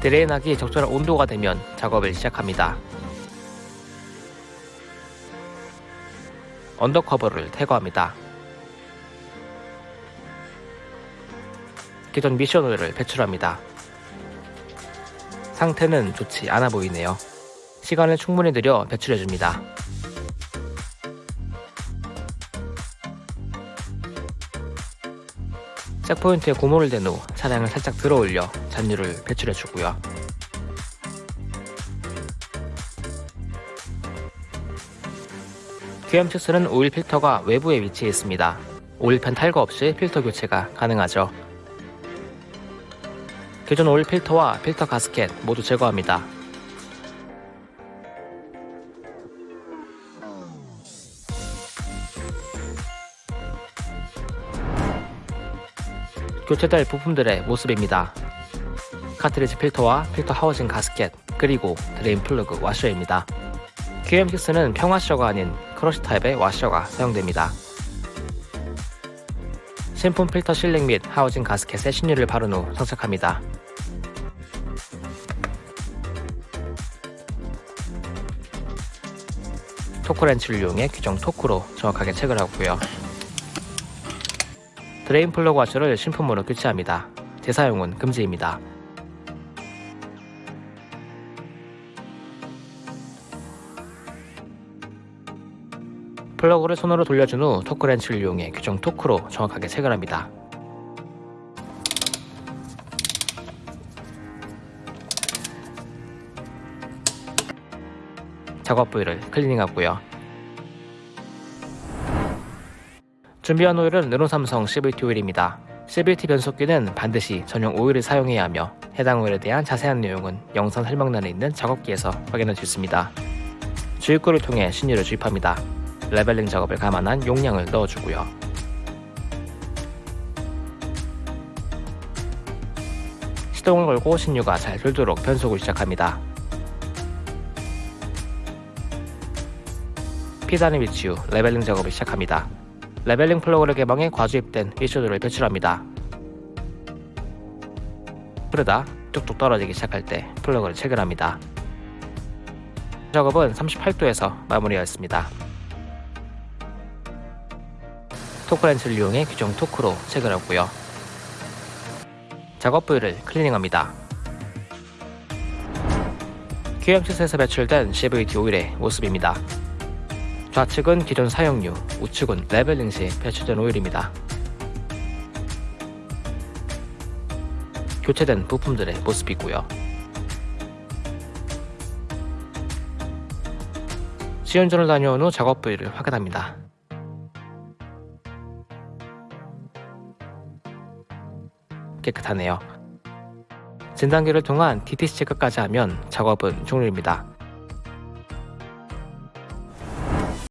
drain하기 적절한 온도가 되면 작업을 시작합니다. undercover를 탈거합니다. 기존 미션 오일을 배출합니다. 상태는 좋지 않아 보이네요. 시간을 충분히 들여 배출해줍니다. jack point에 고무를 댄 후 차량을 살짝 들어 올려 잔유를 배출해 주고요. QM6는 오일 필터가 외부에 위치해 있습니다. 오일팬 탈거 없이 필터 교체가 가능하죠. 기존 오일 필터와 필터 가스켓 모두 제거합니다. 교체될 부품들의 모습입니다. 카트리지 필터와 필터 housing 가스켓, 그리고 drain 플러그 와셔입니다. QM6는 평와셔가 아닌 crush 타입의 와셔가 사용됩니다. 신품 필터 sealing 및 housing 가스켓에 신유를 바른 후 장착합니다. 토크렌치를 이용해 규정 토크로 정확하게 체결하고요. drain 플러그 와셔를 신품으로 교체합니다. 재사용은 금지입니다. 플러그를 손으로 돌려준 후 토크렌치를 이용해 규정 토크로 정확하게 체결합니다. 작업 부위를 클리닝하고요. 준비한 오일은 르노삼성 CVT 오일입니다. CVT 변속기는 반드시 전용 오일을 사용해야 하며 해당 오일에 대한 자세한 내용은 영상 설명란에 있는 작업기에서 확인할 수 있습니다. 주입구를 통해 신유를 주입합니다. 레벨링 작업을 감안한 용량을 넣어주고요. 시동을 걸고 신유가 잘 돌도록 변속을 시작합니다. P단에 위치 후 leveling 작업을 시작합니다. leveling 플러그를 개방해 과주입된 위쇼드를 배출합니다. 흐르다 뚝뚝 떨어지기 시작할 때 플러그를 체결합니다. 작업은 38도에서 마무리하였습니다. 토크렌치를 이용해 규정 토크로 체결하고요. 작업 부위를 클리닝합니다. QM6에서 배출된 CVT 오일의 모습입니다. 좌측은 기존 사용류, 우측은 레벨링 시 배출된 오일입니다. 교체된 부품들의 모습이고요. 시운전을 다녀온 후 작업 부위를 확인합니다. 깨끗하네요. 진단기를 통한 DTC 체크까지 하면 작업은 종료입니다.